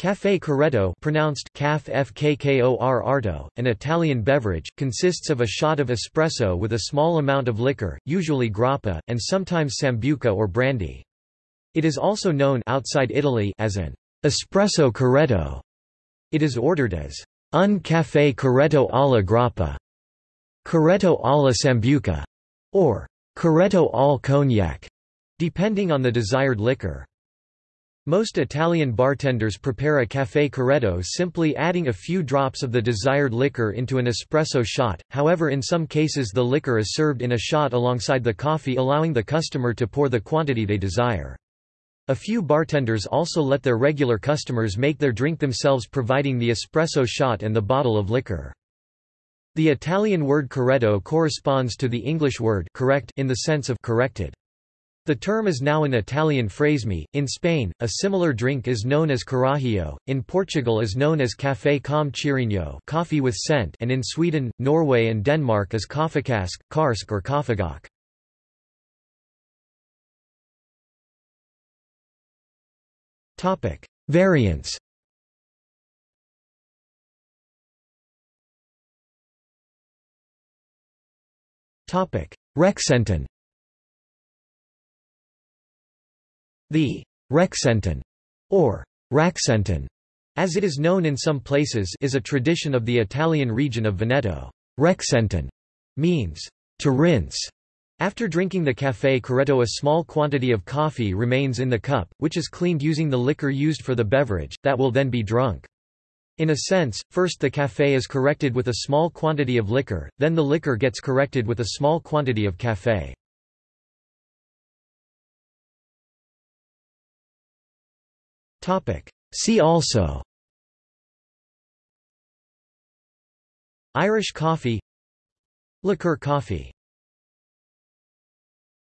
Café Corretto pronounced caf arto, an Italian beverage, consists of a shot of espresso with a small amount of liquor, usually grappa, and sometimes sambuca or brandy. It is also known outside Italy as an espresso corretto. It is ordered as un café corretto alla grappa, corretto alla sambuca, or corretto al cognac, depending on the desired liquor. Most Italian bartenders prepare a café corretto simply adding a few drops of the desired liquor into an espresso shot, however in some cases the liquor is served in a shot alongside the coffee allowing the customer to pour the quantity they desire. A few bartenders also let their regular customers make their drink themselves providing the espresso shot and the bottle of liquor. The Italian word corretto corresponds to the English word correct in the sense of corrected. The term is now an Italian phraseme. In Spain, a similar drink is known as carajillo, in Portugal is known as café com cheirinho coffee with scent. And in Sweden, Norway and Denmark as kaffekask, karsk or kaffegok. Variants. Resentin The Resentin, or Rasentin, as it is known in some places is a tradition of the Italian region of Veneto. Resentin means to rinse. After drinking the café corretto a small quantity of coffee remains in the cup, which is cleaned using the liquor used for the beverage, that will then be drunk. In a sense, first the café is corrected with a small quantity of liquor, then the liquor gets corrected with a small quantity of café. See also. Irish coffee. Liqueur coffee